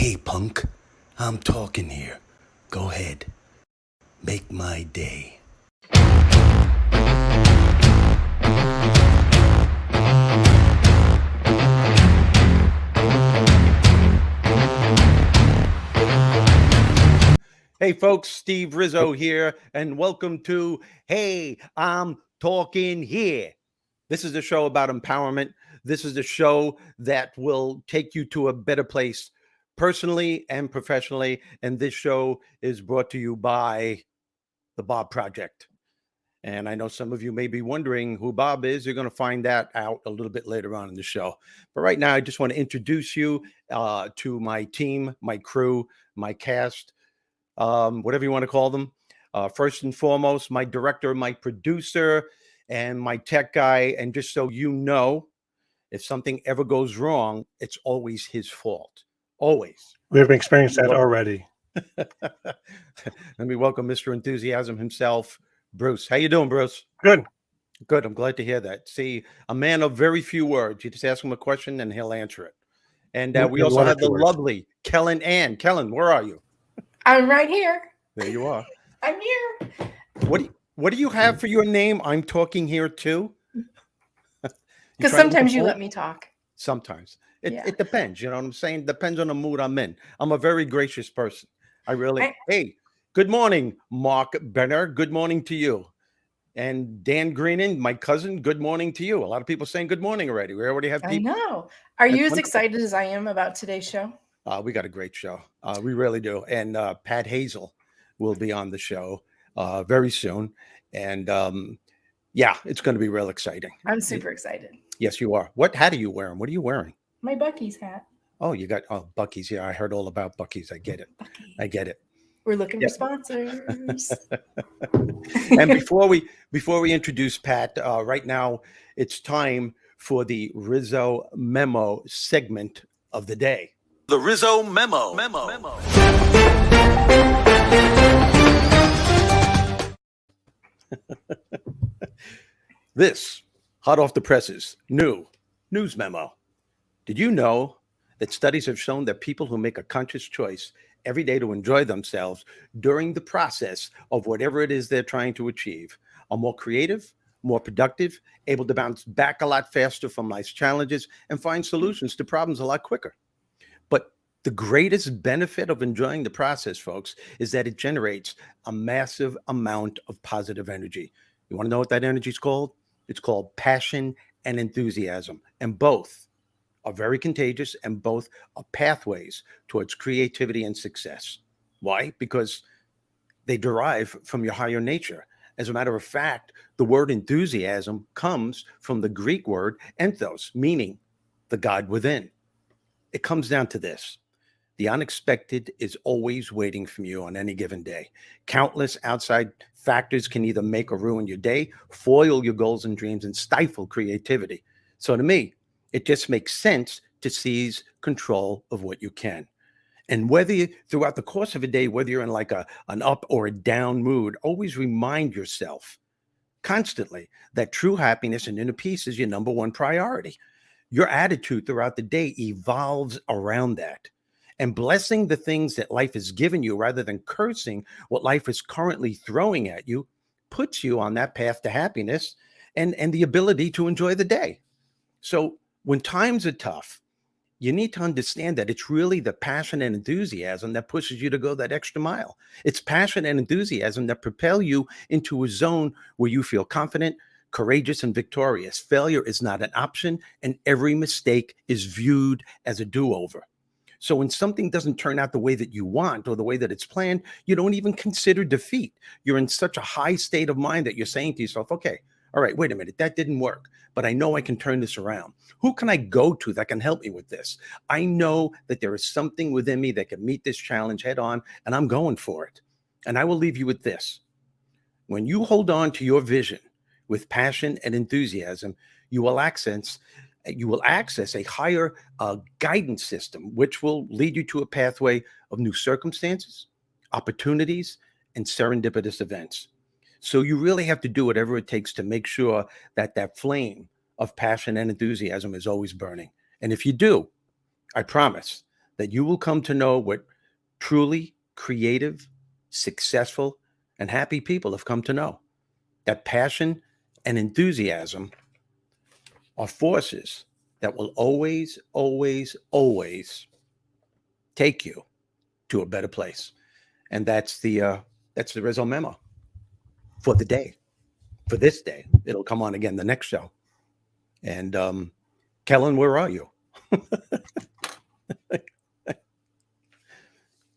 Hey, punk, I'm talking here. Go ahead. Make my day. Hey, folks, Steve Rizzo here, and welcome to Hey, I'm Talking Here. This is the show about empowerment. This is the show that will take you to a better place personally and professionally. And this show is brought to you by the Bob Project. And I know some of you may be wondering who Bob is. You're going to find that out a little bit later on in the show. But right now, I just want to introduce you uh, to my team, my crew, my cast, um, whatever you want to call them. Uh, first and foremost, my director, my producer, and my tech guy. And just so you know, if something ever goes wrong, it's always his fault. Always. We've experienced that already. Let me welcome Mr. Enthusiasm himself, Bruce. How you doing, Bruce? Good. Good. I'm glad to hear that. See, a man of very few words. You just ask him a question and he'll answer it. And uh, we also have the words. lovely Kellen Ann. Kellen, where are you? I'm right here. There you are. I'm here. What do you, what do you have for your name? I'm talking here too. Because sometimes you let me talk. Sometimes. It, yeah. it depends. You know what I'm saying? Depends on the mood I'm in. I'm a very gracious person. I really, I, hey, good morning, Mark Benner. Good morning to you. And Dan Greenan, my cousin, good morning to you. A lot of people saying good morning already. We already have people. I know. Are you as excited as I am about today's show? Uh, we got a great show. Uh, we really do. And uh, Pat Hazell will be on the show uh, very soon. And um, yeah, it's going to be real exciting. I'm super excited. Yes, you are. What hat are you wearing? What are you wearing? My Buc-ee's hat. Oh, you got oh Buc-ee's. Yeah, I heard all about Buc-ee's. I get it. Bucky. I get it. We're looking for sponsors. and before we before we introduce Pat, uh, right now it's time for the Rizzo memo segment of the day. The Rizzo memo. Memo. memo. this hot off the presses, new news memo. Did you know that studies have shown that people who make a conscious choice every day to enjoy themselves during the process of whatever it is they're trying to achieve are more creative, more productive, able to bounce back a lot faster from life's challenges and find solutions to problems a lot quicker. But the greatest benefit of enjoying the process, folks, is that it generates a massive amount of positive energy. You want to know what that energy is called? It's called passion and enthusiasm. And both are very contagious and both are pathways towards creativity and success. Why? Because they derive from your higher nature. As a matter of fact, the word enthusiasm comes from the Greek word enthos, meaning the God within. It comes down to this. The unexpected is always waiting for you on any given day. Countless outside factors can either make or ruin your day, foil your goals and dreams, and stifle creativity. So to me, it just makes sense to seize control of what you can. And whether you, throughout the course of a day, whether you're in like a, an up or a down mood, always remind yourself constantly that true happiness and inner peace is your number one priority. Your attitude throughout the day evolves around that. And blessing the things that life has given you rather than cursing what life is currently throwing at you puts you on that path to happiness and, and the ability to enjoy the day. So when times are tough, you need to understand that it's really the passion and enthusiasm that pushes you to go that extra mile. It's passion and enthusiasm that propel you into a zone where you feel confident, courageous, and victorious. Failure is not an option, and every mistake is viewed as a do over. So when something doesn't turn out the way that you want or the way that it's planned, you don't even consider defeat. You're in such a high state of mind that you're saying to yourself, okay, all right, wait a minute, that didn't work, but I know I can turn this around. Who can I go to that can help me with this? I know that there is something within me that can meet this challenge head on, and I'm going for it. And I will leave you with this. When you hold on to your vision with passion and enthusiasm, you will access you will access a higher uh, guidance system, which will lead you to a pathway of new circumstances, opportunities, and serendipitous events. So you really have to do whatever it takes to make sure that that flame of passion and enthusiasm is always burning. And if you do, I promise that you will come to know what truly creative, successful, and happy people have come to know. That passion and enthusiasm are forces that will always, always, always take you to a better place. And that's the uh, that's the Rizzo memo for the day, for this day. It'll come on again the next show. And um, Kellen, where are you?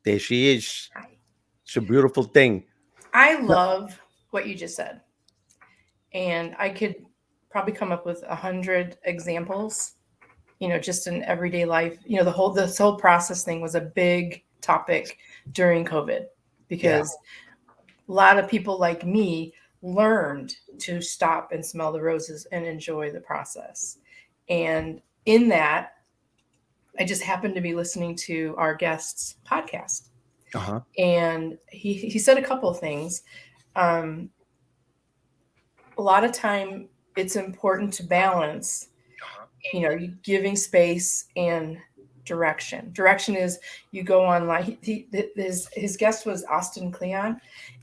there she is. It's a beautiful thing. I love what you just said. And I could probably come up with a hundred examples, you know, just in everyday life. You know, the whole this whole process thing was a big topic during COVID because a lot of people like me learned to stop and smell the roses and enjoy the process. And in that, I just happened to be listening to our guest's podcast Uh-huh. and he he said a couple of things. Um, a lot of time, it's important to balance, you know, giving space and direction. Direction is you go online. He, he his his guest was Austin Kleon,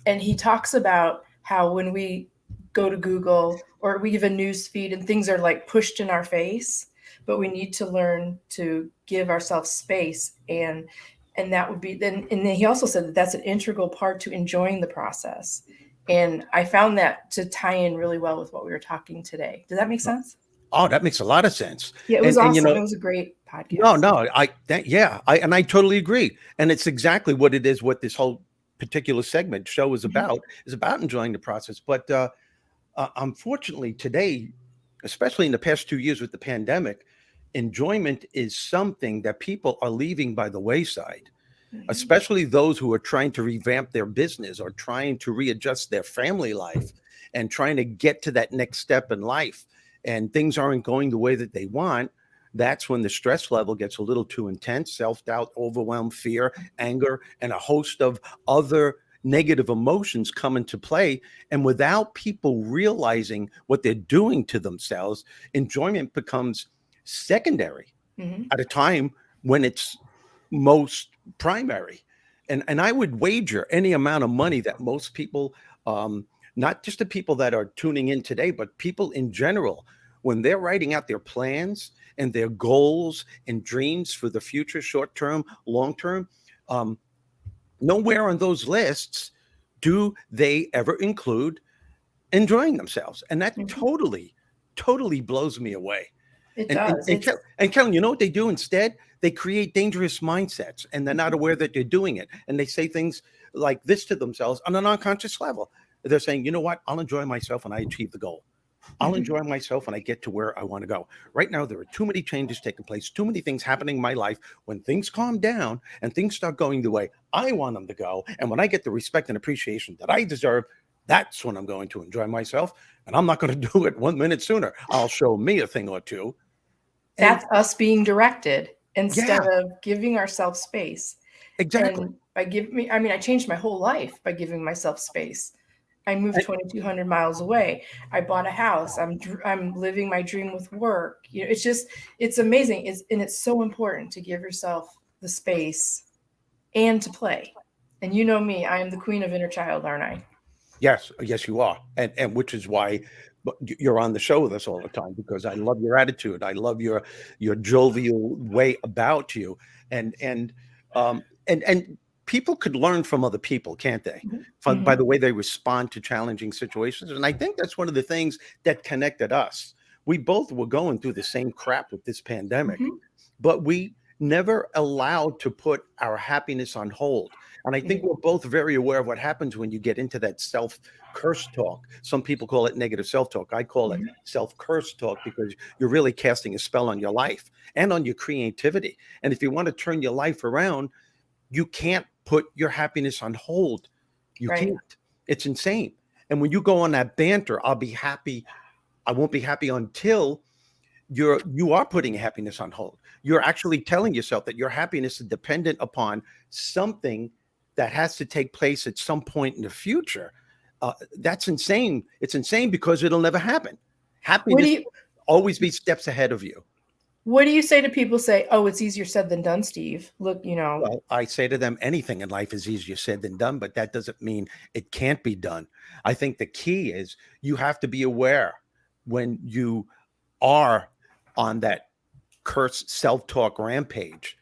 and he talks about how when we go to Google or we give a news feed and things are like pushed in our face, but we need to learn to give ourselves space and and that would be then and then he also said that that's an integral part to enjoying the process and i found that to tie in really well with what we were talking today does that make sense Oh, that makes a lot of sense. yeah it was And- awesome and, you know- it was a great podcast No, no, I that, yeah, I and I totally agree. And it's exactly what it is. What this whole particular segment show is Mhm. about is about enjoying the process. But uh, uh, unfortunately, today, especially in the past two years with the pandemic, enjoyment is something that people are leaving by the wayside. Mhm. Especially those who are trying to revamp their business or trying to readjust their family life and trying to get to that next step in life, and things aren't going the way that they want that's when the stress level gets a little too intense self-doubt overwhelm fear anger and a host of other negative emotions come into play and without people realizing what they're doing to themselves enjoyment becomes secondary Mhm. at a time when it's most primary and and i would wager any amount of money that most people um not just the people that are tuning in today but people in general when they're writing out their plans and their goals and dreams for the future short term long term um nowhere on those lists do they ever include enjoying themselves and that Mhm. totally totally blows me away it and, and, does and, Kel- and Kellen, you know what they do instead? They create dangerous mindsets and they're not aware that they're doing it. And they say things like this to themselves on an unconscious level. They're saying, you know what? I'll enjoy myself when I achieve the goal. I'll Mhm. enjoy myself when I get to where I want to go. Right now, there are too many changes taking place, too many things happening in my life. When things calm down and things start going the way I want them to go, and when I get the respect and appreciation that I deserve, that's when I'm going to enjoy myself. And I'm not going to do it one minute sooner. I'll show me a thing or two. And- that's us being directed instead of giving ourselves space exactly. And by giving me, I mean, I changed my whole life by giving myself space. I moved 2,200 miles away. I bought a house. I'm I'm living my dream with work. You know, it's just it's amazing. It's and it's so important to give yourself the space and to play. And you know me, I am the queen of inner child, aren't I? Yes, yes, you are, and and which is why you're on the show with us all the time because I love your attitude. I love your your jovial way about you, and and um and and people could learn from other people, can't they? Mhm. From, By the way they respond to challenging situations, and I think that's one of the things that connected us. We both were going through the same crap with this pandemic, Mhm. but we never allowed to put our happiness on hold. And I think Mhm. we're both very aware of what happens when you get into that self curse talk. Some people call it negative self talk. I call it self curse talk because you're really casting a spell on your life and on your creativity. And if you want to turn your life around, you can't put your happiness on hold. You Right. can't. It's insane. And when you go on that banter, I'll be happy. I won't be happy until you're you are putting happiness on hold. You're actually telling yourself that your happiness is dependent upon something that has to take place at some point in the future. Uh, that's insane. It's insane because it'll never happen. Happiness you always be steps ahead of you. What do you say to people say, "Oh, it's easier said than done, Steve"? Look, you know, Well, I say to them, anything in life is easier said than done, but that doesn't mean it can't be done. I think the key is you have to be aware when you are on that cursed self-talk rampage,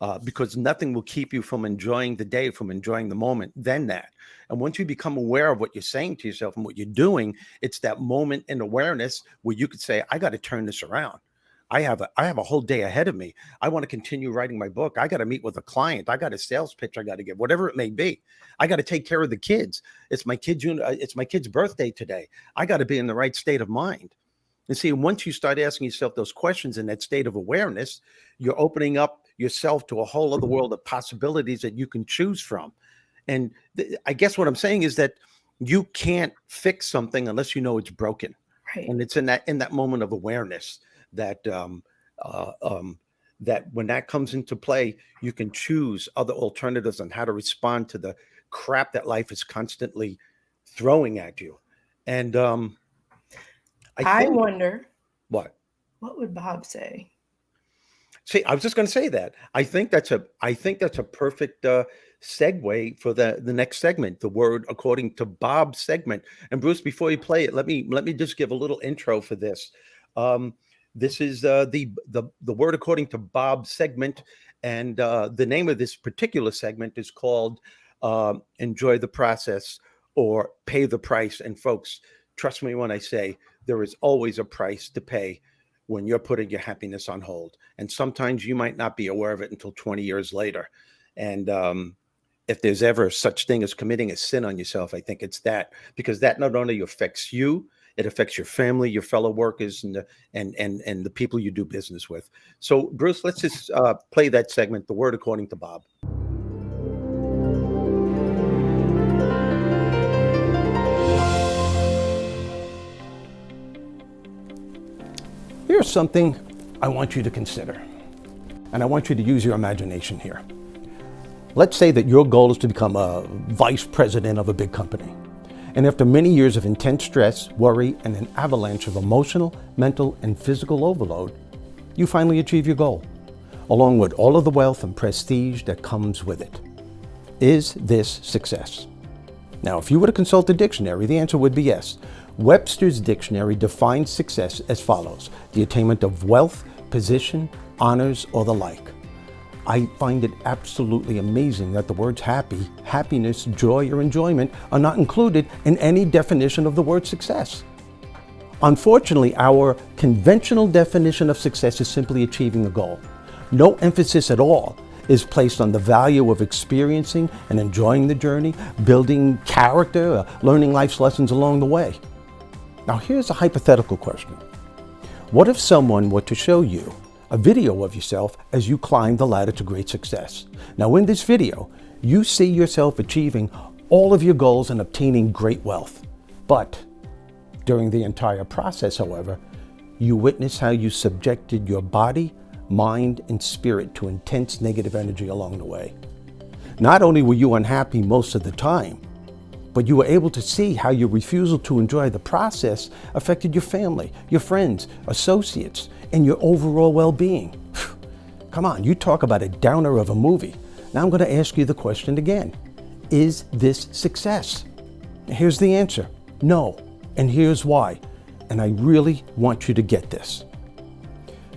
uh, because nothing will keep you from enjoying the day, from enjoying the moment, than that. And once you become aware of what you're saying to yourself and what you're doing, it's that moment in awareness where you could say, I got to turn this around. I have a I have a whole day ahead of me. I want to continue writing my book. I got to meet with a client. I got a sales pitch I got to give, whatever it may be. I got to take care of the kids. It's my kid's uh, it's my kid's birthday today. I got to be in the right state of mind. And see, once you start asking yourself those questions in that state of awareness, you're opening up yourself to a whole other world of possibilities that you can choose from. And I guess what I'm saying is that you can't fix something unless you know it's broken right? and it's in that in that moment of awareness that um, uh, um, that when that comes into play, you can choose other alternatives on how to respond to the crap that life is constantly throwing at you. And um, I, I wonder what. what would Bob say. See, I was just going to say that. I think that's a. I think that's a perfect uh, segue for the the next segment. The word according to Bob's segment. And Bruce, before you play it, let me let me just give a little intro for this. Um, this is uh, the the the word according to Bob segment, and uh, the name of this particular segment is called uh, "Enjoy the Process" or "Pay the Price." And folks, trust me when I say there is always a price to pay when you're putting your happiness on hold, and sometimes you might not be aware of it until 20 years later. And um, if there's ever such thing as committing a sin on yourself, I think it's that because that not only affects you, it affects your family, your fellow workers, and the and and and the people you do business with. So, Bruce, let's just uh, play that segment. The word according to Bob. Here's something I want you to consider, and I want you to use your imagination here. Let's say that your goal is to become a vice president of a big company. And after many years of intense stress, worry, and an avalanche of emotional, mental, and physical overload, you finally achieve your goal, along with all of the wealth and prestige that comes with it. Is this success? Now, if you were to consult a dictionary, the answer would be yes. Webster's dictionary defines success as follows the attainment of wealth, position, honors, or the like. I find it absolutely amazing that the words happy, happiness, joy, or enjoyment are not included in any definition of the word success. Unfortunately, our conventional definition of success is simply achieving a goal. No emphasis at all is placed on the value of experiencing and enjoying the journey, building character, learning life's lessons along the way. Now, here's a hypothetical question What if someone were to show you a video of yourself as you climb the ladder to great success. Now in this video, you see yourself achieving all of your goals and obtaining great wealth. But during the entire process, however, you witness how you subjected your body, mind, and spirit to intense negative energy along the way. Not only were you unhappy most of the time, but you were able to see how your refusal to enjoy the process affected your family, your friends, associates, and your overall well-being. Come on, you talk about a downer of a movie. Now I'm going to ask you the question again. Is this success? Here's the answer. No. And here's why. And I really want you to get this.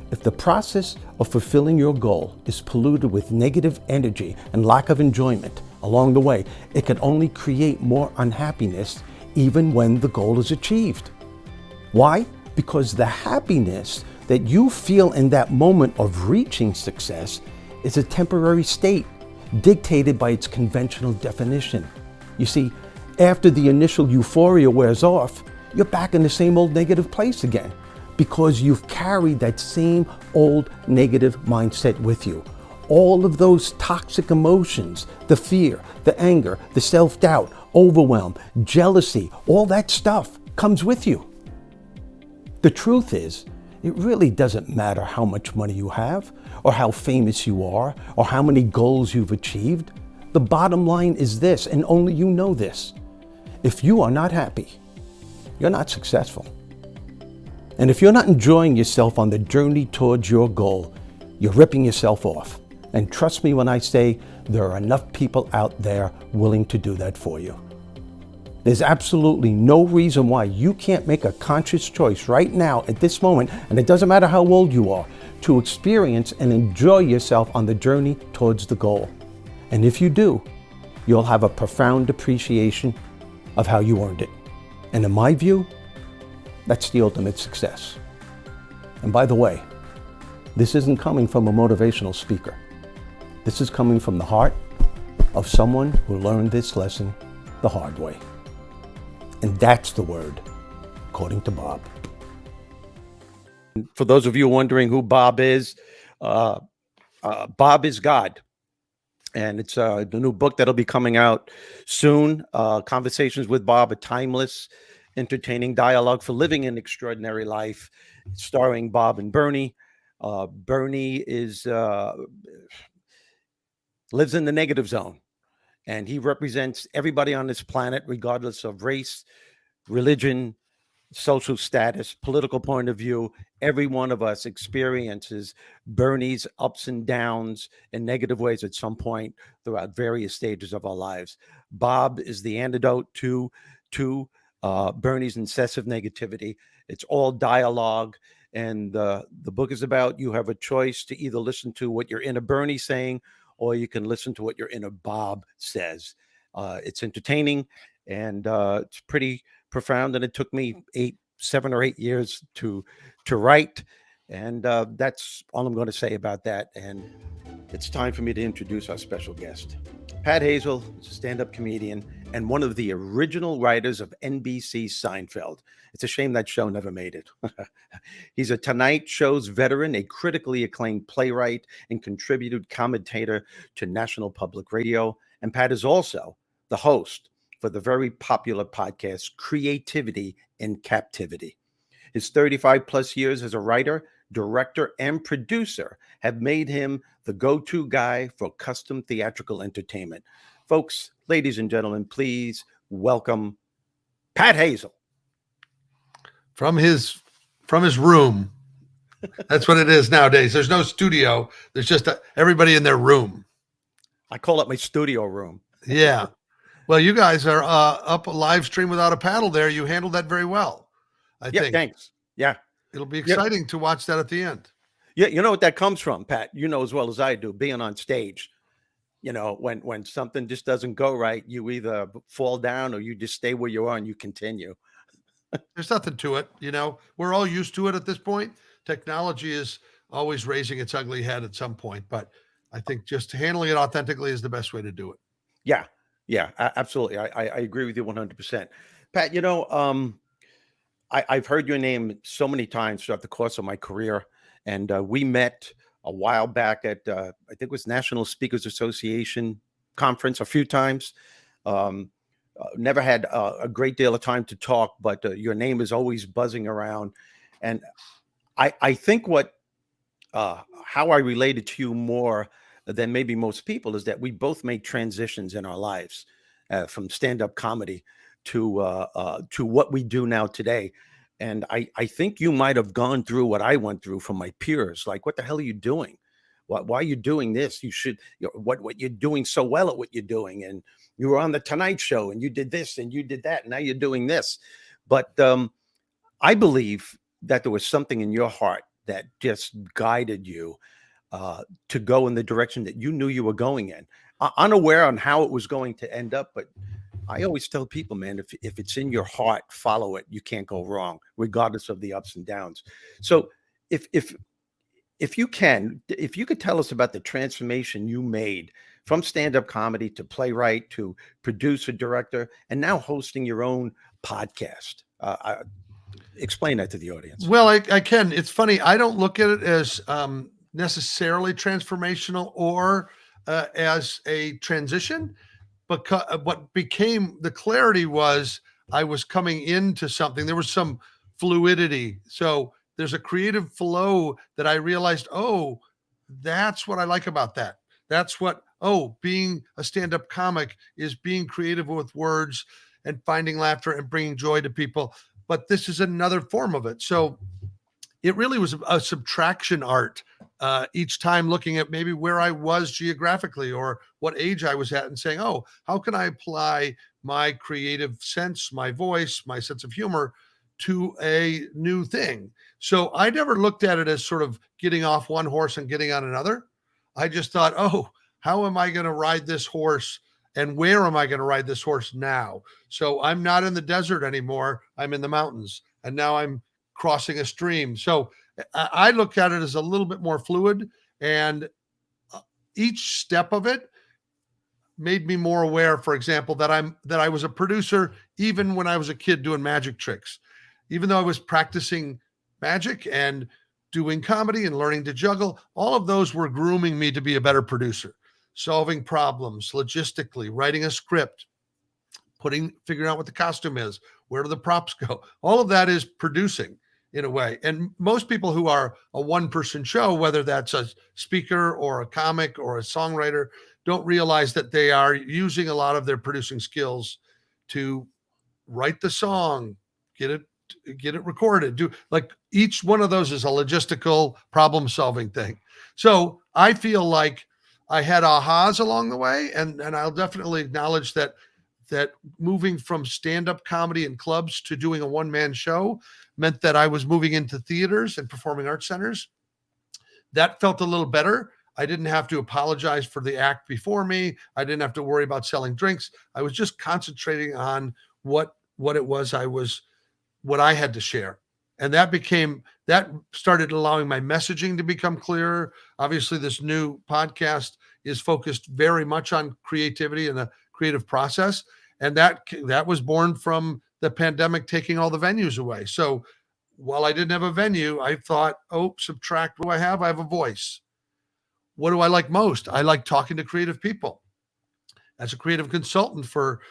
If the process of fulfilling your goal is polluted with negative energy and lack of enjoyment along the way, it can only create more unhappiness even when the goal is achieved. Why? Because the happiness that you feel in that moment of reaching success is a temporary state dictated by its conventional definition. You see, after the initial euphoria wears off, you're back in the same old negative place again because you've carried that same old negative mindset with you. All of those toxic emotions, the fear, the anger, the self doubt, overwhelm, jealousy, all that stuff comes with you. The truth is, it really doesn't matter how much money you have, or how famous you are, or how many goals you've achieved. The bottom line is this, and only you know this. If you are not happy, you're not successful. And if you're not enjoying yourself on the journey towards your goal, you're ripping yourself off. And trust me when I say there are enough people out there willing to do that for you. There's absolutely no reason why you can't make a conscious choice right now at this moment, and it doesn't matter how old you are, to experience and enjoy yourself on the journey towards the goal. And if you do, you'll have a profound appreciation of how you earned it. And in my view, that's the ultimate success. And by the way, this isn't coming from a motivational speaker. This is coming from the heart of someone who learned this lesson the hard way. And that's the word, according to Bob. For those of you wondering who Bob is, uh, uh, Bob is God. And it's uh, the new book that'll be coming out soon. Uh, Conversations with Bob, a timeless, entertaining dialogue for living an extraordinary life, starring Bob and Bernie. Uh, Bernie is uh, lives in the negative zone, and he represents everybody on this planet, regardless of race, religion, social status, political point of view. Every one of us experiences Bernie's ups and downs in negative ways at some point throughout various stages of our lives. Bob is the antidote to to uh, Bernie's incessive negativity. It's all dialogue. And uh, the book is about you have a choice to either listen to what your inner Bernie saying or you can listen to what your inner Bob says. Uh, it's entertaining and uh, it's pretty profound. And it took me eight, seven or eight years to to write. And uh, that's all I'm going to say about that. And it's time for me to introduce our special guest. Pat Hazell is a stand up comedian and one of the original writers of NBC's Seinfeld. It's a shame that show never made it. He's a Tonight Show's veteran, a critically acclaimed playwright, and contributed commentator to National Public Radio. And Pat is also the host for the very popular podcast Creativity in Captivity. His 35 plus years as a writer, director, and producer have made him the go to guy for custom theatrical entertainment. Folks, ladies and gentlemen, please welcome Pat Hazell. From his from his room. That's what it is nowadays. There's no studio. There's just a, everybody in their room. I call it my studio room. Yeah. Well, you guys are uh, up a live stream without a paddle there. You handled that very well. I yeah, think. thanks. Yeah. It'll be exciting yeah. to watch that at the end. Yeah, you know what that comes from, Pat. You know as well as I do, being on stage. You know, when when something just doesn't go right, you either fall down or you just stay where you are and you continue. There's nothing to it. You know, we're all used to it at this point. Technology is always raising its ugly head at some point, but I think just handling it authentically is the best way to do it. Yeah, yeah, absolutely. I, I, I agree with you 100%. Pat, you know, um, I, have heard your name so many times throughout the course of my career, and uh, we met a while back at uh, I think it was National Speakers Association conference a few times. Um, uh, never had a great deal of time to talk, but uh, your name is always buzzing around, and I I think what uh, how I related to you more than maybe most people is that we both made transitions in our lives from stand-up comedy to uh, uh, to what we do now today. And I, I think you might have gone through what I went through from my peers. Like, what the hell are you doing? Why, why are you doing this? You should, you know, what, what you're doing so well at what you're doing. And you were on the Tonight Show and you did this and you did that. And now you're doing this. But um, I believe that there was something in your heart that just guided you uh, to go in the direction that you knew you were going in, uh, unaware on how it was going to end up. But I always tell people, man, if, if it's in your heart, follow it. You can't go wrong, regardless of the ups and downs. So if if if you can, if you could tell us about the transformation you made from stand-up comedy to playwright to producer, director, and now hosting your own podcast. Uh, I, explain that to the audience. Well, I, I, can. It's funny. I don't look at it as um, necessarily transformational or uh, as a transition because uh, what became the clarity was I was coming into something. There was some fluidity. So there's a creative flow that I realized, oh, that's what I like about that. That's what, oh, being a stand up comic is being creative with words and finding laughter and bringing joy to people. But this is another form of it. So it really was a subtraction art uh, each time looking at maybe where I was geographically or what age I was at and saying, oh, how can I apply my creative sense, my voice, my sense of humor to a new thing? So I never looked at it as sort of getting off one horse and getting on another. I just thought, oh, how am I going to ride this horse? And where am I going to ride this horse now? So I'm not in the desert anymore. I'm in the mountains. And now I'm crossing a stream. So I, look at it as a little bit more fluid, and uh, each step of it made me more aware. For example, that I'm that I was a producer even when I was a kid doing magic tricks, even though I was practicing magic and doing comedy and learning to juggle. All of those were grooming me to be a better producer, solving problems logistically, writing a script, putting figuring out what the costume is, where do the props go. All of that is producing in a way. And most people who are a one person show, whether that's a speaker or a comic or a songwriter, don't realize that they are using a lot of their producing skills to write the song, get it get it recorded do like each one of those is a logistical problem solving thing so i feel like i had ahas along the way and and i'll definitely acknowledge that that moving from stand-up comedy in clubs to doing a one-man show meant that I was moving into theaters and performing arts centers. That felt a little better. I didn't have to apologize for the act before me. I didn't have to worry about selling drinks. I was just concentrating on what what it was I was what I had to share. And that became that started allowing my messaging to become clearer. Obviously this new podcast is focused very much on creativity and the creative process and that that was born from the pandemic taking all the venues away. So while I didn't have a venue, I thought, oh, subtract what do I have? I have a voice. What do I like most? I like talking to creative people. As a creative consultant for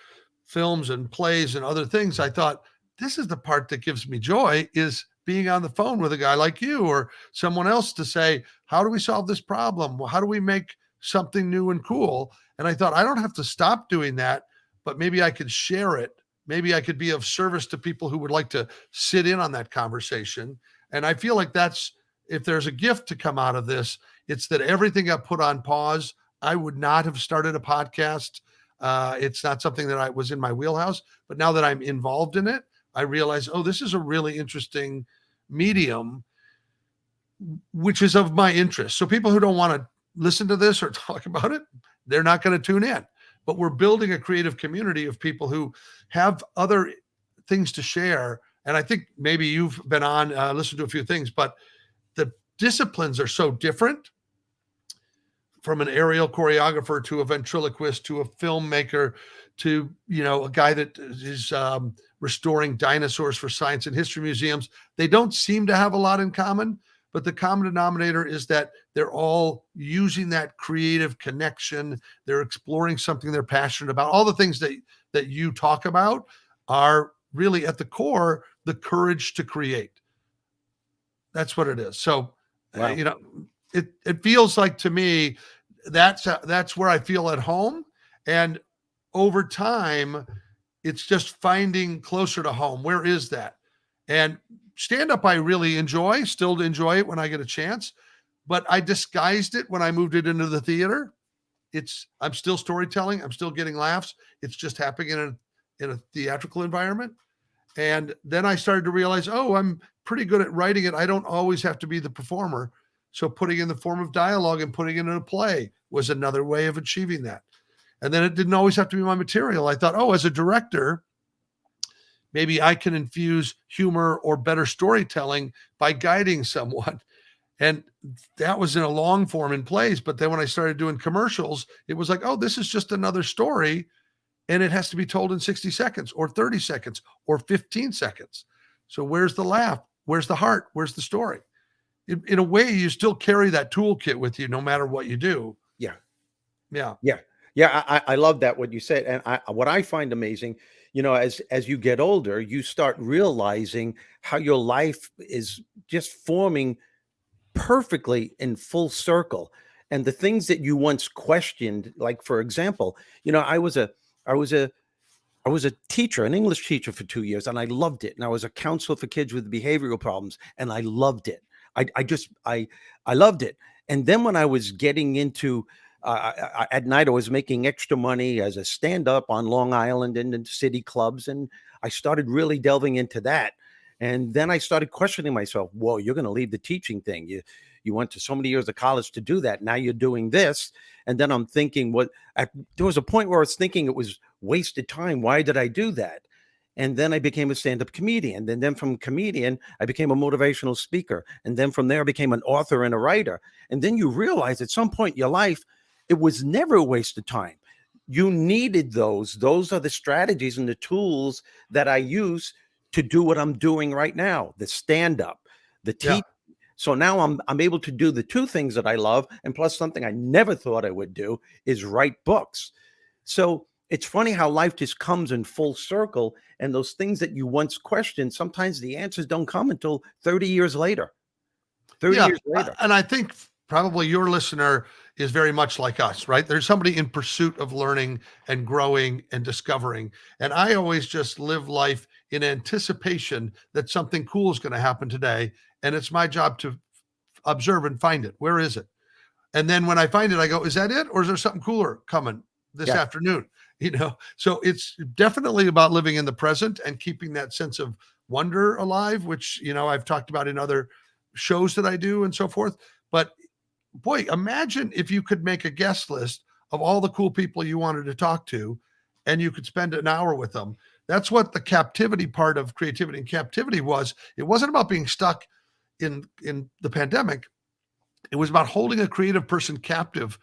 films and plays and other things, I thought this is the part that gives me joy is being on the phone with a guy like you or someone else to say, how do we solve this problem? Well, how do we make something new and cool? And I thought I don't have to stop doing that, but maybe I could share it maybe I could be of service to people who would like to sit in on that conversation. And I feel like that's if there's a gift to come out of this, it's that everything got put on pause. I would not have started a podcast. Uh, it's not something that I was in my wheelhouse, but now that I'm involved in it, I realize, oh, this is a really interesting medium, which is of my interest. So people who don't want to listen to this or talk about it, they're not going to tune in but we're building a creative community of people who have other things to share. And I think maybe you've been on, uh, listened to a few things, but the disciplines are so different from an aerial choreographer to a ventriloquist to a filmmaker to you know a guy that is um, restoring dinosaurs for science and history museums they don't seem to have a lot in common but the common denominator is that they're all using that creative connection. They're exploring something they're passionate about. All the things that that you talk about are really at the core the courage to create. That's what it is. So uh, wow. uh, you know it it feels like to me that's uh, that's where i feel at home. And over time it's just finding closer to home. Where is that? And stand up I really enjoy, still enjoy it when I get a chance, but I disguised it when I moved it into the theater. It's I'm still storytelling, I'm still getting laughs. It's just happening in a in a theatrical environment. And then I started to realize, oh, I'm pretty good at writing it. I don't always have to be the performer. So putting in the form of dialogue and putting it in a play was another way of achieving that. And then it didn't always have to be my material. I thought, oh, as a director, maybe I can infuse humor or better storytelling by guiding someone. And that was in a long form in plays. But then when I started doing commercials, it was like, oh, this is just another story. And it has to be told in 60 seconds or 30 seconds or 15 seconds. So where's the laugh? Where's the heart? Where's the story? In, in a way, you still carry that toolkit with you no matter what you do. Yeah. Yeah. Yeah. Yeah. I, I love that what you said. And I, what I find amazing you know as as you get older you start realizing how your life is just forming perfectly in full circle and the things that you once questioned like for example you know i was a i was a I was a teacher, an English teacher for two years, and I loved it. And I was a counselor for kids with behavioral problems, and I loved it. I, I just I I loved it. And then when I was getting into uh, at night, I was making extra money as a stand-up on Long Island and in city clubs, and I started really delving into that. And then I started questioning myself. Whoa, you're going to leave the teaching thing. You you went to so many years of college to do that. Now you're doing this. And then I'm thinking, what? There was a point where I was thinking it was wasted time. Why did I do that? And then I became a stand-up comedian. And then from comedian, I became a motivational speaker. And then from there, I became an author and a writer. And then you realize at some point in your life, it was never a waste of time. You needed those. Those are the strategies and the tools that I use to do what I'm doing right now, the stand-up, the teach. Yeah. So now I'm I'm able to do the two things that I love, and plus something I never thought I would do is write books. So it's funny how life just comes in full circle, and those things that you once questioned, sometimes the answers don't come until 30 years later. 30 yeah, years later. And I think probably your listener is very much like us, right? There's somebody in pursuit of learning and growing and discovering. And I always just live life in anticipation that something cool is going to happen today. And it's my job to observe and find it. Where is it? And then when I find it, I go, is that it? Or is there something cooler coming this yeah. afternoon? You know, so it's definitely about living in the present and keeping that sense of wonder alive, which, you know, I've talked about in other shows that I do and so forth. But boy, imagine if you could make a guest list of all the cool people you wanted to talk to and you could spend an hour with them. That's what the captivity part of creativity and captivity was. It wasn't about being stuck in in the pandemic. It was about holding a creative person captive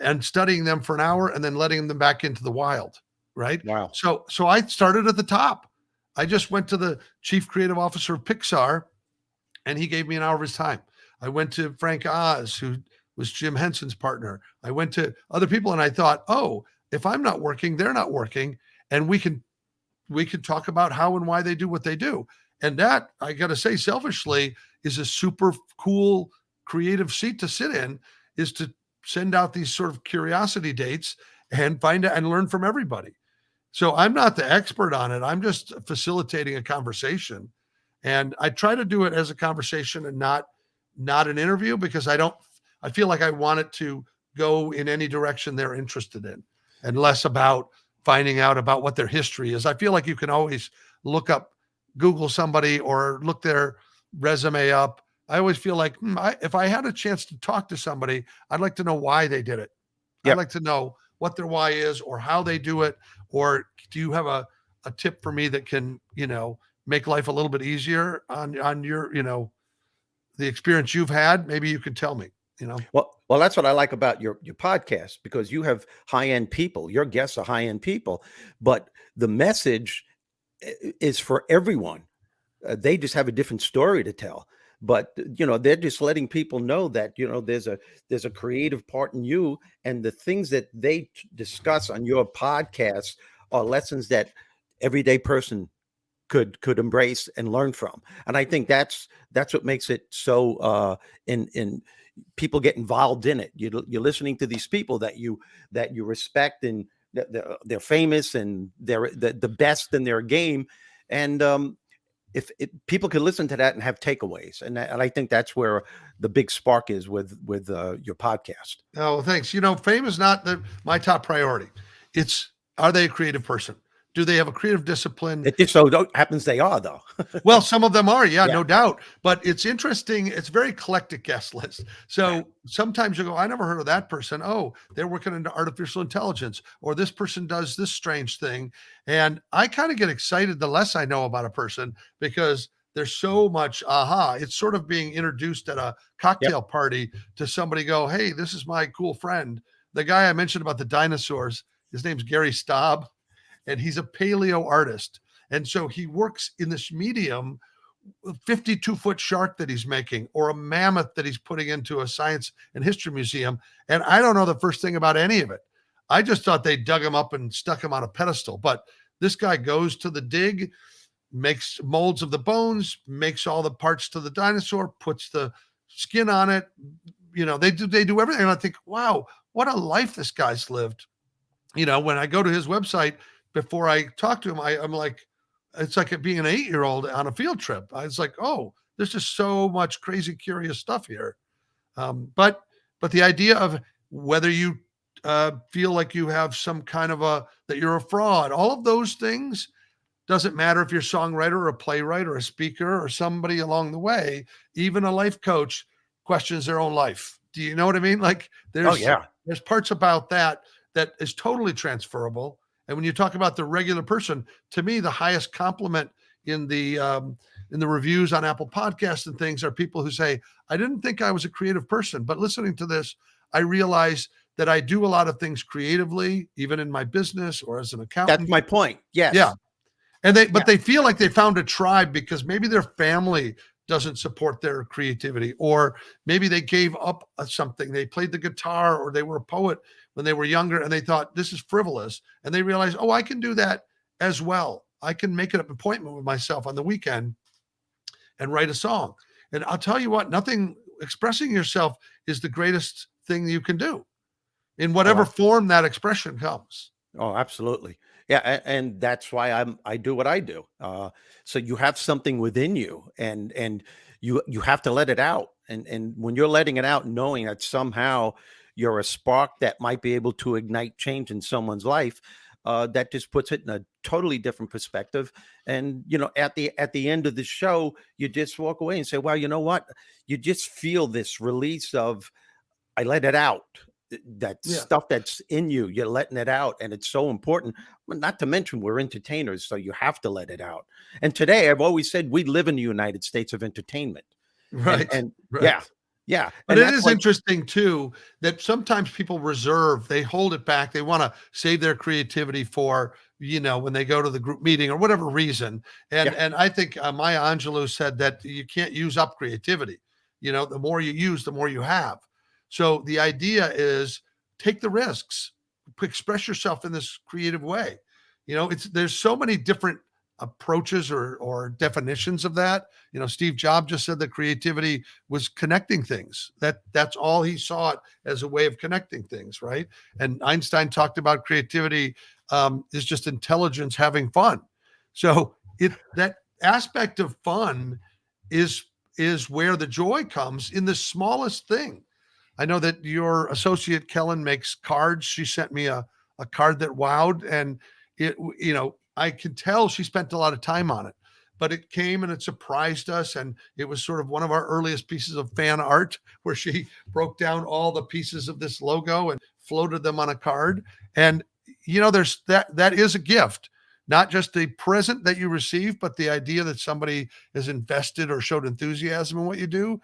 and studying them for an hour and then letting them back into the wild, right? Wow. So so I started at the top. I just went to the chief creative officer of Pixar and he gave me an hour of his time. I went to Frank Oz, who was Jim Henson's partner. I went to other people and I thought, oh, if I'm not working, they're not working. And we can we can talk about how and why they do what they do. And that, I gotta say, selfishly, is a super cool creative seat to sit in, is to send out these sort of curiosity dates and find out and learn from everybody. So I'm not the expert on it. I'm just facilitating a conversation. And I try to do it as a conversation and not not an interview because I don't I feel like I want it to go in any direction they're interested in and less about finding out about what their history is. I feel like you can always look up, Google somebody or look their resume up. I always feel like hmm, I, if I had a chance to talk to somebody, I'd like to know why they did it. Yep. I'd like to know what their why is or how they do it. Or do you have a, a tip for me that can, you know, make life a little bit easier on, on your, you know, the experience you've had? Maybe you could tell me you know? Well well that's what i like about your your podcast because you have high-end people. Your guests are high-end people but the message is for everyone. Uh, they just have a different story to tell. But you know they're just letting people know that you know there's a there's a creative part in you and the things that they discuss on your podcast are lessons that everyday person could could embrace and learn from. And i think that's that's what makes it so uh in in people get involved in it. You, you're listening to these people that you that you respect and they're, they're famous and they're the, the best in their game. And um, if, if, people can listen to that and have takeaways, and, and I think that's where the big spark is with with uh, your podcast. Oh, thanks. You know, fame is not the, my top priority. It's are they a creative person? Do they have a creative discipline? It just so happens they are, though. well, some of them are, yeah, yeah, no doubt. But it's interesting. It's very eclectic guest list. So yeah. sometimes you go, I never heard of that person. Oh, they're working into artificial intelligence, or this person does this strange thing. And I kind of get excited the less I know about a person because there's so mm. much aha. It's sort of being introduced at a cocktail yep. party to somebody go, Hey, this is my cool friend. The guy I mentioned about the dinosaurs, his name's Gary Staab and he's a paleo artist. And so he works in this medium uh, 52 foot shark that he's making or a mammoth that he's putting into a science and history museum. And I don't know the first thing about any of it. I just thought they dug him up and stuck him on a pedestal. But this guy goes to the dig, makes molds of the bones, makes all the parts to the dinosaur, puts the skin on it. You know, they do they do everything. And I think, wow, what a life this guy's lived. You know, when I go to his website, before I talk to him, I, I'm like, it's like being an eight year old on a field trip. I was like, oh, there's just so much crazy, curious stuff here. Um, but but the idea of whether you uh, feel like you have some kind of a that you're a fraud, all of those things doesn't matter if you're a songwriter or a playwright or a speaker or somebody along the way. Even a life coach questions their own life. Do you know what I mean? Like there's Oh yeah. there's parts about that that is totally transferable. And when you talk about the regular person, to me, the highest compliment in the um, in the reviews on Apple Podcasts and things are people who say, "I didn't think I was a creative person, but listening to this, I realize that I do a lot of things creatively, even in my business or as an accountant." That's my point. Yes. Yeah. and they but Yeah. they feel like they found a tribe because maybe their family doesn't support their creativity or maybe they gave up uh, something they played the guitar or they were a poet when they were younger and they thought this is frivolous and they realized oh i can do that as well i can make an appointment with myself on the weekend and write a song and i'll tell you what nothing expressing yourself is the greatest thing you can do in whatever Wow. form that expression comes Oh, absolutely. Yeah, and that's why I'm I do what I do. Uh, so you have something within you, and and you you have to let it out. And and when you're letting it out, knowing that somehow you're a spark that might be able to ignite change in someone's life, uh, that just puts it in a totally different perspective. And you know, at the at the end of the show, you just walk away and say, "Well, you know what? You just feel this release of I let it out." That Yeah. stuff that's in you, you're letting it out, and it's so important. Not to mention, we're entertainers, so you have to let it out. And today, I've always said we live in the United States of entertainment. And- right And, right. yeah, yeah. But and it like- interesting too that sometimes people reserve, they hold it back. They want to save their creativity for, you know, when they go to the group meeting or whatever reason. And Yeah. and I think uh, Maya Angelou said that you can't use up creativity. You know, the more you use, the more you have. So the idea is take the risks, express yourself in this creative way. You know, it's there's so many different approaches or or definitions of that. You know, Steve Jobs just said that creativity was connecting things. That that's all he saw it as a way of connecting things, right? And Einstein talked about creativity um, is just intelligence having fun. So it that aspect of fun is is where the joy comes in the smallest thing. I know that your associate Kellen makes cards. She sent me a a card that wowed, and it you know I can tell she spent a lot of time on it but it came and it surprised us and it was sort of one of our earliest pieces of fan art where she broke down all the pieces of this logo and floated them on a card. And you know there's that that is a gift not just the present that you receive but the idea that somebody is invested or showed enthusiasm in what you do.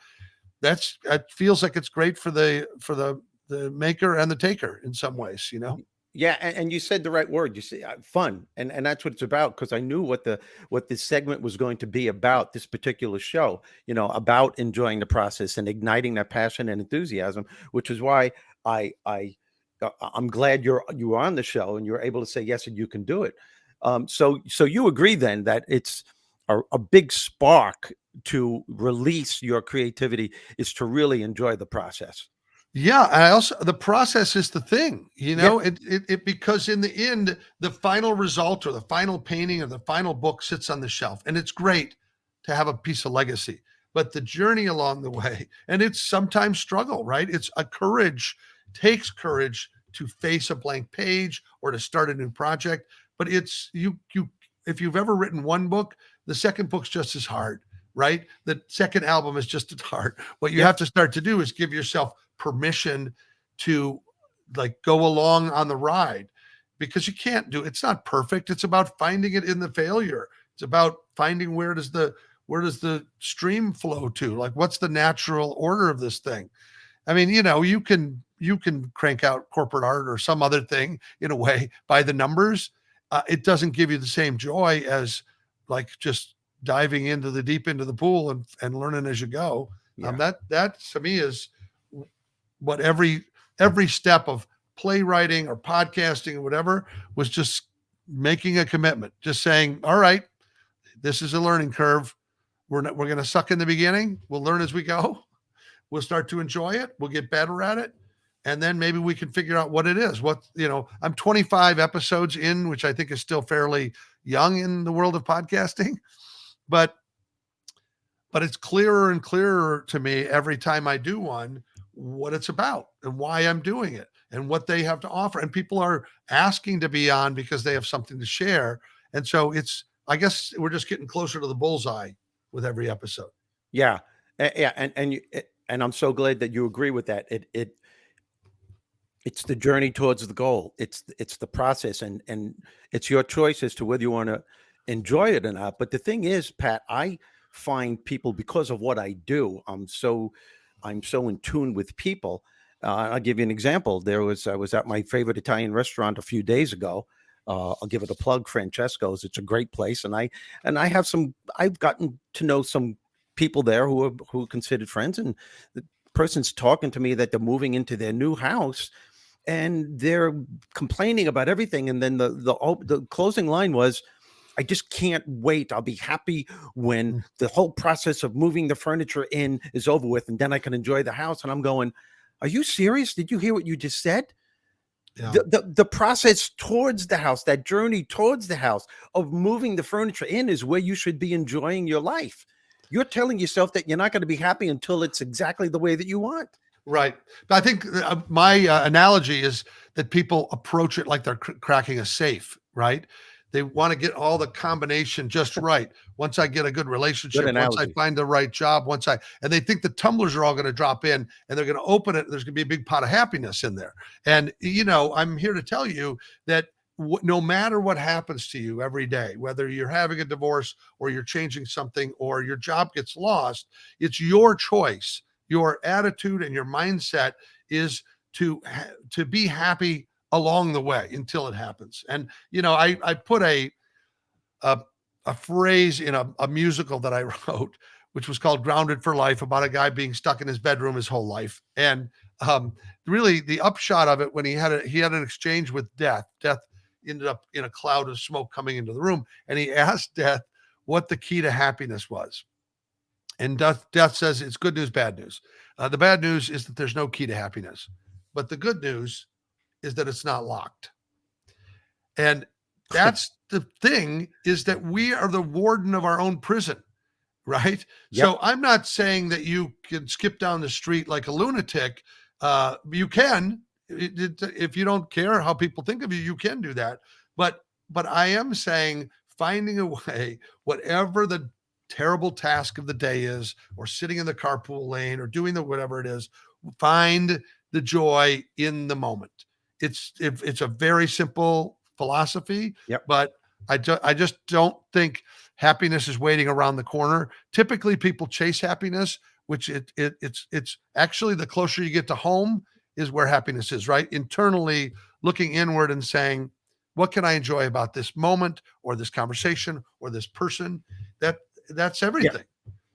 That's it feels like it's great for the for the the maker and the taker in some ways you know Yeah, and, and you said the right word. You say uh, fun, and and that's what it's about. Because I knew what the what this segment was going to be about. This particular show, you know, about enjoying the process and igniting that passion and enthusiasm, which is why I I uh, I'm glad you're you were on the show and you're able to say yes and you can do it. Um, so so you agree then that it's a, a big spark to release your creativity is to really enjoy the process. Yeah, I also the process is the thing, you know, it, it it because in the end, the final result or the final painting or the final book sits on the shelf, and it's great to have a piece of legacy. But the journey along the way, and it's sometimes struggle, right? It's a courage, takes courage to face a blank page or to start a new project. But it's you you if you've ever written one book, the second book's just as hard, right? The second album is just as hard. What you Yeah. have to start to do is give yourself permission to like go along on the ride because you can't do it's not perfect it's about finding it in the failure. It's about finding where does the where does the stream flow to? Like what's the natural order of this thing? I mean you know you can you can crank out corporate art or some other thing in a way by the numbers. Uh, it doesn't give you the same joy as like just diving into the deep into the pool and, and learning as you go. Yeah. um, that that to me is what every every step of playwriting or podcasting or whatever was just making a commitment just saying all right this is a learning curve. We're not, we're going to suck in the beginning. We'll learn as we go. We'll start to enjoy it. We'll get better at it. And then maybe we can figure out what it is. What you know, I'm 25 episodes in, which I think is still fairly young in the world of podcasting, but but it's clearer and clearer to me every time I do one what it's about and why I'm doing it and what they have to offer. And people are asking to be on because they have something to share. And so it's, I guess we're just getting closer to the bullseye with every episode. Yeah, yeah, and and you, eh, and I'm so glad that you agree with that. It it it's the journey towards the goal. It's it's the process, and and it's your choice as to whether you want to enjoy it or not. But the thing is, Pat, I find people because of what I do. I'm so I'm so in tune with people. Uh, I'll give you an example. There was I was at my favorite Italian restaurant a few days ago. Uh, I'll give it a plug, Francesco's. It's a great place, and I and I have some. I've gotten to know some people there who are who are considered friends, and the person's talking to me that they're moving into their new house, and they're complaining about everything. And then the the the closing line was, "I just can't wait. I'll be happy when Mm. the whole process of moving the furniture in is over with, and then I can enjoy the house." And I'm going, "Are you serious? Did you hear what you just said?" Yeah. the, the the process towards the house that journey towards the house of moving the furniture in is where you should be enjoying your life you're telling yourself that you're not going to be happy until it's exactly the way that you want Right. But I think uh, my uh, analogy is that people approach it like they're cr- cracking a safe, right? They want to get all the combination just right. Once I get a good relationship, once I find the right job, once I, and they think the tumblers are all going to drop in and they're going to open it. There's going to be a big pot of happiness in there. And, you know, I'm here to tell you that no matter what happens to you every day, whether you're having a divorce or you're changing something or your job gets lost, it's your choice your attitude and your mindset is to to be happy along the way until it happens. And you know i i put a a, a phrase in a, a musical that i wrote which was called grounded for life about a guy being stuck in his bedroom his whole life. And um really the upshot of it when he had a he had an exchange with death death ended up in a cloud of smoke coming into the room and he asked death what the key to happiness was. And death, death says it's good news, bad news. Uh, the bad news is that there's no key to happiness, but the good news is that it's not locked. And that's the thing is that we are the warden of our own prison, right? Yep. So I'm not saying that you can skip down the street like a lunatic. Uh, you can, it- it- if you don't care how people think of you, you can do that. But but I am saying finding a way, whatever the terrible task of the day is, or sitting in the carpool lane, or doing the whatever it is, find the joy in the moment. It's if it's a very simple philosophy, Yep. but I ju- I just don't think happiness is waiting around the corner. Typically, people chase happiness, which it, it it's it's actually the closer you get to home is where happiness is. Right internally, looking inward and saying, "What can I enjoy about this moment, or this conversation, or this person?" That that's everything.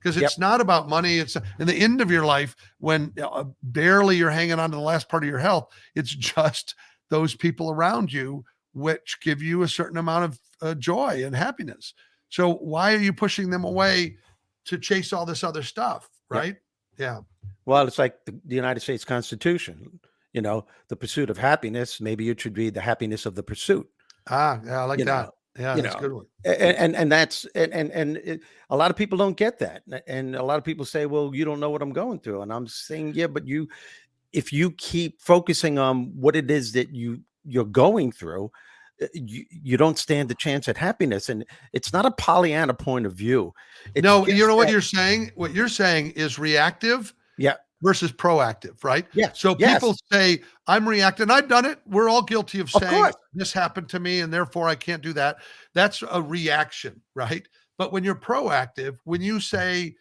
Because Yep. it's not about money. It's in the end of your life when uh, barely you're hanging on to the last part of your health. It's just those people around you which give you a certain amount of uh, joy and happiness. So why are you pushing them away to chase all this other stuff? Yep. Right? Yeah. well it's like the, the united states constitution you know the pursuit of happiness maybe it should be the happiness of the pursuit Ah, yeah, I like You that. know, yeah, you that's a good one. and and, and that's and and, and it, a lot of people don't get that and a lot of people say well you don't know what i'm going through and i'm saying yeah but you if you keep focusing on what it is that you you're going through uh, you, you don't stand a chance at happiness and it's not a pollyanna point of view It's no, you know what that- you're saying? What you're saying is reactive Yeah. Versus proactive, right? yeah So yes. people say, I'm reacting. I've done it. We're all guilty of Of saying course. this happened to me and therefore I can't do that. That's a reaction, right? But when you're proactive, when you say,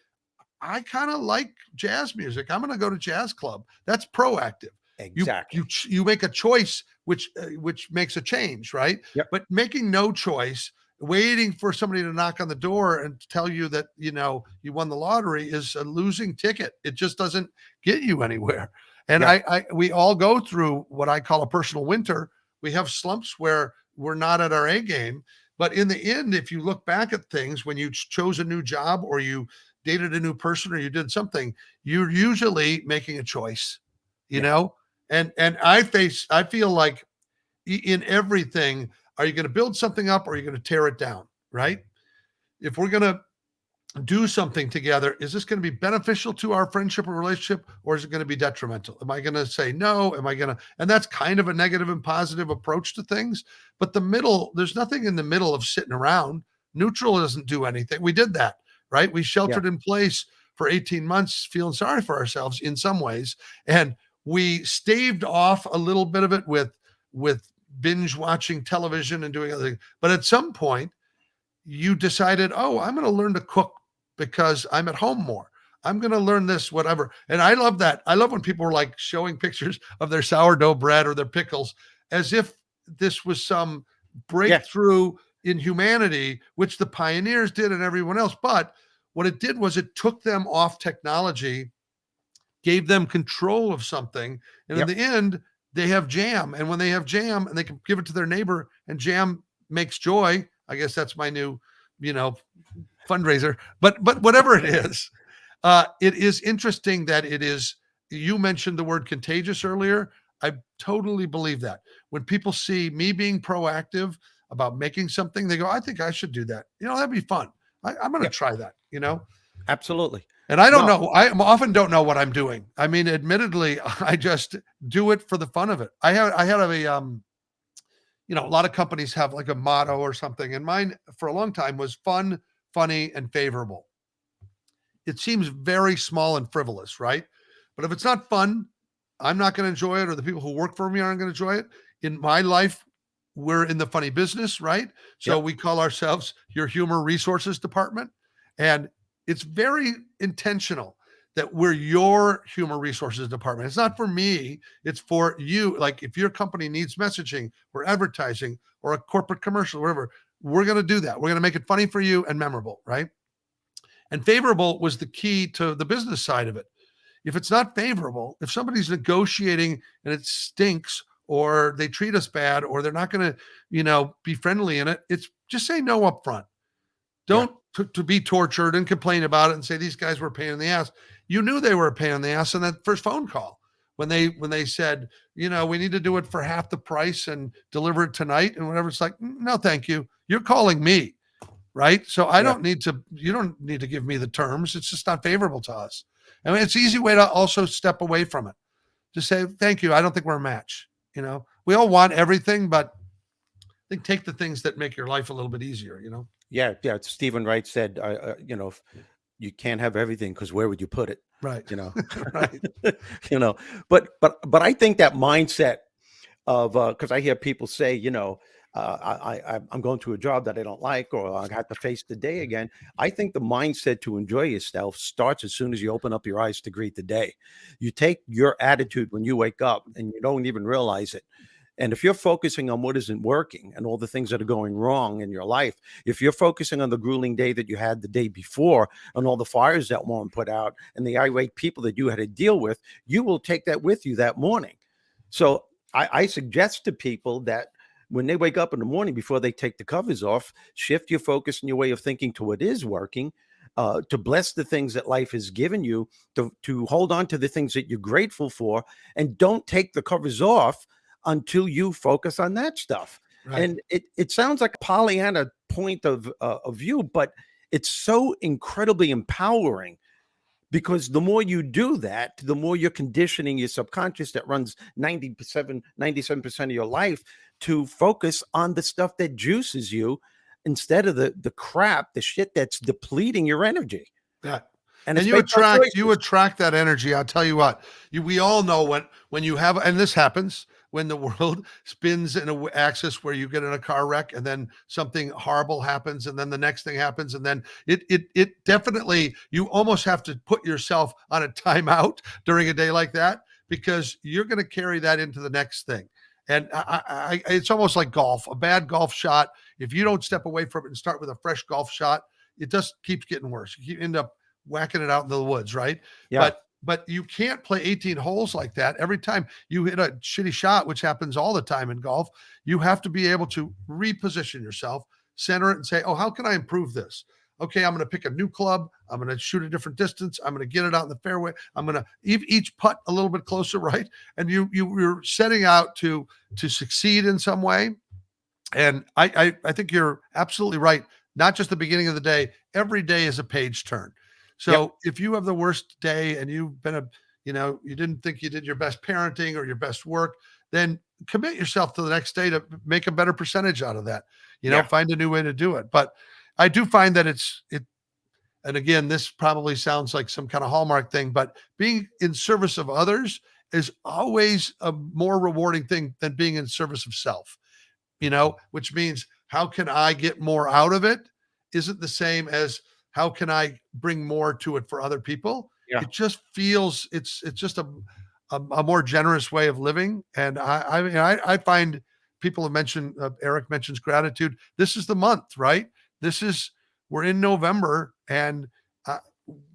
I kind of like jazz music, I'm going to go to jazz club. That's proactive. You, exactly you ch- you make a choice which uh, which makes a change, right? Yep. But making no choice, waiting for somebody to knock on the door and tell you that you know you won the lottery is a losing ticket. It just doesn't get you anywhere. And Yeah. I, I we all go through what I call a personal winter. We have slumps where we're not at our A game, but in the end, if you look back at things when you chose a new job or you dated a new person or you did something, you're usually making a choice, you Yeah. know. And and I face I feel like in everything, are you going to build something up or are you going to tear it down? Right? If we're going to do something together, is this going to be beneficial to our friendship or relationship or is it going to be detrimental? Am I going to say no? Am I going to and that's kind of a negative and positive approach to things. But the middle, there's nothing in the middle of sitting around. Neutral doesn't do anything. We did that, right? We sheltered in place for 18 months, feeling sorry for ourselves in some ways. And we staved off a little bit of it with with binge watching television and doing other things. But at some point, you decided, oh, I'm going to learn to cook because I'm at home more. I'm going to learn this, whatever. And I love that. I love when people are like showing pictures of their sourdough bread or their pickles as if this was some breakthrough in humanity, which the pioneers did and everyone else. But what it did was it took them off technology, gave them control of something. And Yep. in the end, they have jam. And when they have jam and they can give it to their neighbor and jam makes joy, I guess that's my new, you know, fundraiser. But but whatever it is, uh, it is interesting that it is. You mentioned the word contagious earlier. I totally believe that. When people see me being proactive about making something, they go, "I think I should do that." You know, that'd be fun. I, I'm going to Yep. try that. You know, Absolutely. And I don't Well- know. I often don't know what I'm doing. I mean, admittedly, I just do it for the fun of it. I had I had a um, you know, a lot of companies have like a motto or something, and mine for a long time was fun, funny, and favorable. It seems very small and frivolous, right? But if it's not fun, I'm not going to enjoy it, or the people who work for me aren't going to enjoy it. In my life, we're in the funny business, right? So Yep. we call ourselves your humor resources department. And it's very intentional that we're your human resources department. It's not for me, it's for you. Like if your company needs messaging or advertising or a corporate commercial, whatever, we're going to do that. We're going to make it funny for you and memorable, right? And favorable was the key to the business side of it. If it's not favorable, if somebody's negotiating and it stinks or they treat us bad or they're not going to, you know, be friendly in it, it's just say no up front. Don't to, to be tortured and complain about it and say these guys were a pain in the ass. You knew they were a pain in the ass in that first phone call when they when they said, you know, we need to do it for half the price and deliver it tonight and whatever. It's like, "Mm, no, thank you. You're calling me, right? So I Yeah. don't need to. You don't need to give me the terms. It's just not favorable to us. I mean, it's an easy way to also step away from it. Just say thank you. I don't think we're a match. You know, we all want everything, but I think take the things that make your life a little bit easier. You know. Yeah, yeah. Steven Wright said, uh, uh, you know, if you can't have everything because where would you put it? Right. You know, Right. you know. But but but I think that mindset of because I hear people say, you know, uh, I, I I'm going to a job that I don't like, or I have to face the day again. I think the mindset to enjoy yourself starts as soon as you open up your eyes to greet the day. You take your attitude when you wake up, and you don't even realize it. And if you're focusing on what isn't working and all the things that are going wrong in your life, if you're focusing on the grueling day that you had the day before and all the fires that weren't put out and the irate people that you had to deal with, you will take that with you that morning. So I, I suggest to people that when they wake up in the morning before they take the covers off, shift your focus and your way of thinking to what is working. Uh, to bless the things that life has given you, to, to hold on to the things that you're grateful for, and don't take the covers off until you focus on that stuff. Right. And it, it sounds like a Pollyanna point of, uh, of view, but it's so incredibly empowering because the more you do that, the more you're conditioning your subconscious that runs 97, 97% of your life to focus on the stuff that juices you instead of the, the crap, the shit that's depleting your energy. Yeah. And, and you attract you attract that energy i'll tell you what you, we all know when when you have and this happens when the world spins in a w- axis where you get in a car wreck and then something horrible happens and then the next thing happens and then it it it definitely you almost have to put yourself on a timeout during a day like that because you're going to carry that into the next thing and I, I, I, it's almost like golf a bad golf shot if you don't step away from it and start with a fresh golf shot it just keeps getting worse you end up whacking it out into the woods, right? Yeah. But but you can't play 18 holes like that. Every time you hit a shitty shot, which happens all the time in golf, you have to be able to reposition yourself, center it, and say, "Oh, how can I improve this? okay, I'm going to pick a new club. I'm going to shoot a different distance. I'm going to get it out in the fairway. I'm going to each putt a little bit closer, right? And you you you're setting out to to succeed in some way. And I I, I think you're absolutely right. Not just the beginning of the day. Every day is a page turn. So Yep. if you have the worst day and you've been a you know you didn't think you did your best parenting or your best work, then commit yourself to the next day to make a better percentage out of that. You know, Yeah. find a new way to do it. But I do find that it's it and again, this probably sounds like some kind of hallmark thing, but being in service of others is always a more rewarding thing than being in service of self. You know, which means how can I get more out of it isn't the same as how can I bring more to it for other people. Yeah. It just feels it's it's just a a, a more generous way of living, and I I mean I, I find people have mentioned uh, Eric mentions gratitude. This is the month, right? This is we're in November, and uh,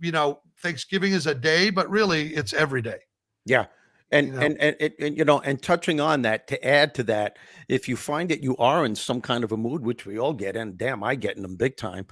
you know Thanksgiving is a day, but really it's every day. Yeah. And, You know? and, and, and, and, you know, and touching on that, to add to that, if you find that you are in some kind of a mood, which we all get, and damn, I get in them big time,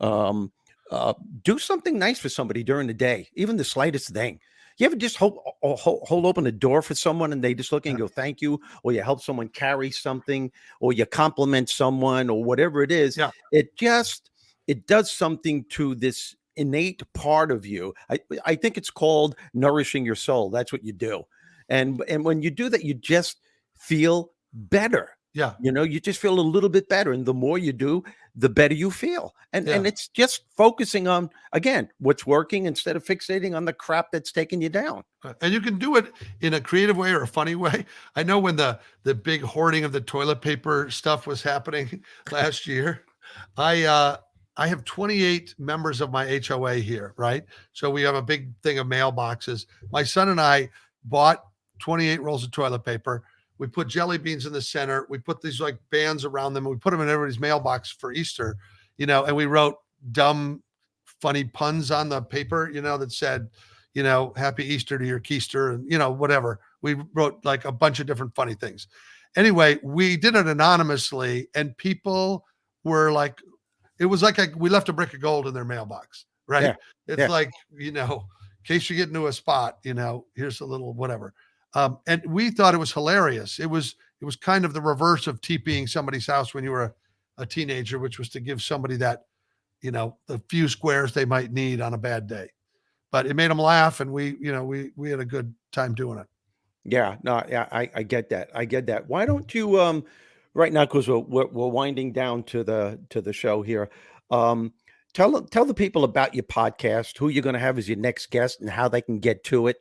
um, uh, do something nice for somebody during the day, even the slightest thing. You ever just hold, hold, hold open a door for someone and they just look and go, thank you, or you help someone carry something, or you compliment someone, or whatever it is. Yeah. It just, it does something to this innate part of you. I, I think it's called nourishing your soul. That's what you do. And, and when you do that, you just feel better. Yeah. You know, you just feel a little bit better. And the more you do, the better you feel. And and it's just focusing on again what's working instead of fixating on the crap that's taking you down. Uh, and you can do it in a creative way or a funny way. I know when the the big hoarding of the toilet paper stuff was happening last year, I uh I have 28 members of my HOA here, right? So we have a big thing of mailboxes. My son and I bought 28 rolls of toilet paper. We put jelly beans in the center. We put these like bands around them. And we put them in everybody's mailbox for Easter, you know, and we wrote dumb, funny puns on the paper, you know, that said, you know, happy Easter to your keister and, you know, whatever. We wrote like a bunch of different funny things. Anyway, we did it anonymously and people were like, it was like a, we left a brick of gold in their mailbox, right? Yeah, It's yeah. like, you know, in case you get into a spot, you know, here's a little whatever. Um, and we thought it was hilarious. It was, it was kind of the reverse of TPing somebody's house when you were a, a teenager, which was to give somebody that, you know, the few squares they might need on a bad day. But it made them laugh, and we, you know, we we had a good time doing it. Yeah, no, yeah, I, I get that. I get that. Why don't you um right now because we're, we're we're winding down to the to the show here. Um tell tell the people about your podcast, who you're going to have as your next guest and how they can get to it.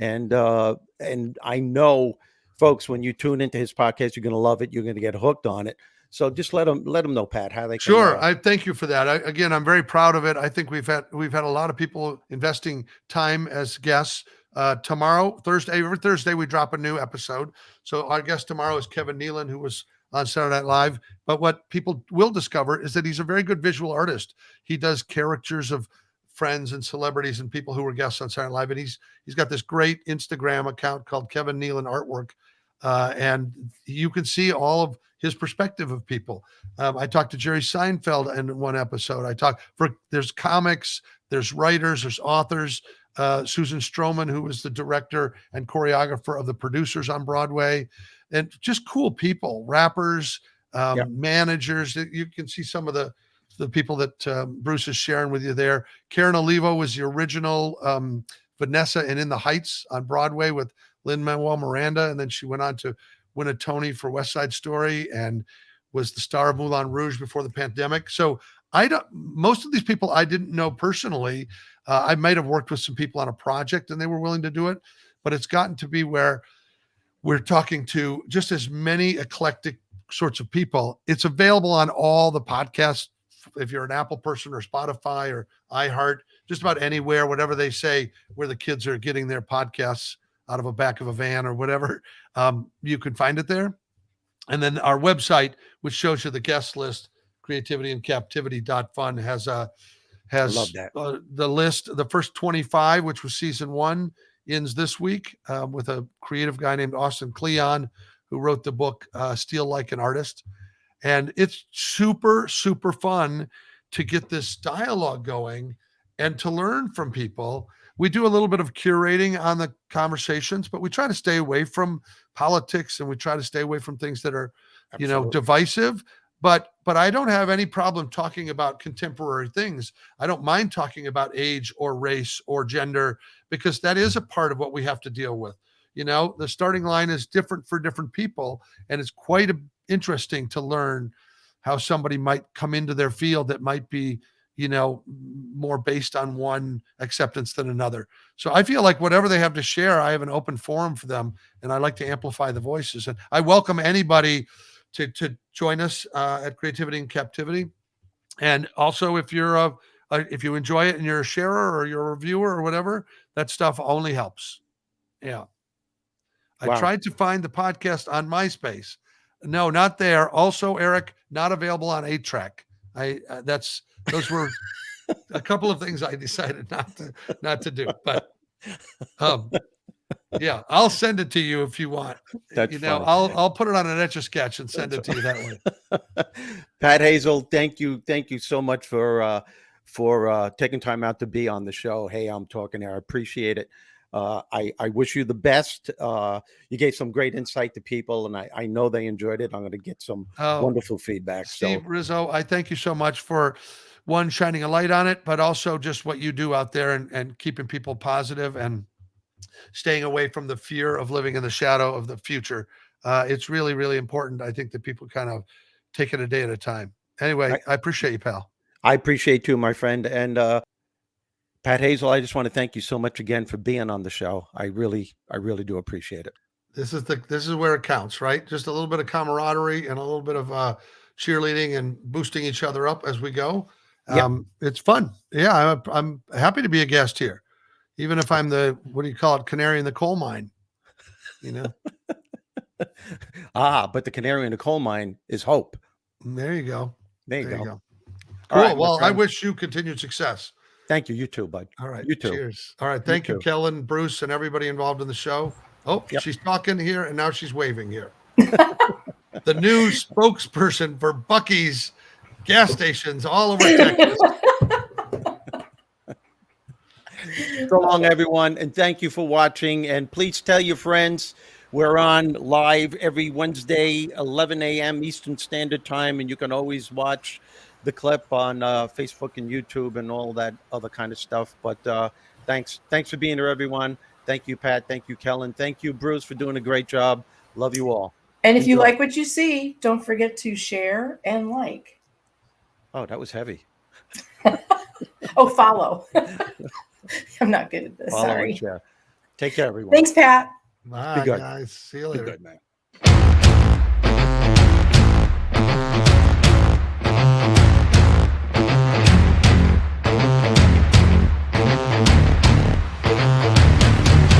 And uh and I know folks when you tune into his podcast you're going to love it, you're going to get hooked on it. So just let them let them know Pat how they can Sure, uh, I thank you for that. I, again, I'm very proud of it. I think we've had we've had a lot of people investing time as guests. Uh, tomorrow, Thursday, every Thursday, we drop a new episode. So our guest tomorrow is Kevin Nealon, who was on Saturday Night Live. But what people will discover is that he's a very good visual artist. He does caricatures of friends and celebrities and people who were guests on Saturday Night Live, and he's he's got this great Instagram account called Kevin Nealon Artwork, uh, and you can see all of his perspective of people. Um, I talked to Jerry Seinfeld in one episode. I talked for there's comics, there's writers, there's authors. Uh, Susan Stroman, who was the director and choreographer of the producers on Broadway, and just cool people, rappers, um, Yeah. managers. You can see some of the the people that um, Bruce is sharing with you there. Karen Olivo was the original um, Vanessa and In the Heights on Broadway with Lin-Manuel Miranda, and then she went on to win a Tony for West Side Story and was the star of Moulin Rouge before the pandemic. So I don't. Most of these people I didn't know personally. Uh, I might have worked with some people on a project and they were willing to do it, but it's gotten to be where we're talking to just as many eclectic sorts of people. It's available on all the podcasts. If you're an Apple person or Spotify or iHeart, just about anywhere, whatever they say, where the kids are getting their podcasts out of a back of a van or whatever, um, you can find it there. And then our website, which shows you the guest list, creativity and captivity.fun has a has uh, the list. The first 25, which was season one, ends this week um, with a creative guy named Austin Kleon, who wrote the book uh, Steal Like an Artist. And it's super, super fun to get this dialogue going and to learn from people. We do a little bit of curating on the conversations, but we try to stay away from politics and we try to stay away from things that are, you know, divisive. But but I don't have any problem talking about contemporary things. I don't mind talking about age or race or gender because that is a part of what we have to deal with. You know, the starting line is different for different people, and it's quite a, interesting to learn how somebody might come into their field that might be, you know, more based on one acceptance than another. So I feel like whatever they have to share, I have an open forum for them, and I like to amplify the voices. And I welcome anybody to to join us uh, at Creativity and Captivity. And also, if you're a, a if you enjoy it and you're a sharer or you're a reviewer or whatever, that stuff only helps. Yeah. I tried to find the podcast on MySpace. No, not there. Also, Eric, not available on 8 track. I uh, that's those were a couple of things I decided not to not to do. But um yeah, I'll send it to you if you want. That's you know, funny. I'll I'll put it on an etch a sketch and send it to you that way. Pat Hazell, thank you, thank you so much for uh, for uh, taking time out to be on the show. Hey, I'm talking here. I appreciate it. Uh, I I wish you the best. Uh, you gave some great insight to people, and I I know they enjoyed it. I'm going to get some Oh, wonderful feedback. Steve So Rizzo, I thank you so much for one shining a light on it, but also just what you do out there and, and keeping people positive and staying away from the fear of living in the shadow of the future. Uh, it's really, really important. I think that people kind of take it a day at a time. Anyway, Right. I appreciate you, pal. I appreciate you, my friend, and uh, Pat Hazell. I just want to thank you so much again for being on the show. I really, I really do appreciate it. This is the this is where it counts, right? Just a little bit of camaraderie and a little bit of uh, cheerleading and boosting each other up as we go. Yep. Um, it's fun. Yeah, I'm I'm happy to be a guest here, even if I'm the what do you call it, canary in the coal mine. You know, Ah, but the canary in the coal mine is hope. there you go. There you There go. you go. All Cool. right, well, I wish you continued success. Thank you. You too, bud. All right. You too. Cheers. All right. Thank you, too. Kellen, Bruce, and everybody involved in the show. Oh, Yep. she's talking here and now she's waving here. the new spokesperson for Buc-ee's gas stations all over Texas. So long, everyone, and thank you for watching. And please tell your friends we're on live every Wednesday, 11 a.m. Eastern Standard Time, and you can always watch the clip on uh, Facebook and YouTube and all that other kind of stuff. But uh, thanks, thanks for being here, everyone. Thank you, Pat. Thank you, Kellen. Thank you, Bruce, for doing a great job. Love you all. And if you like what you see, don't forget to share and like. Oh, that was heavy. Oh, follow. I'm not good at this. Follow Sorry. share. Take care, everyone. Thanks, Pat. Bye, good. guys. See you Be later. good, man.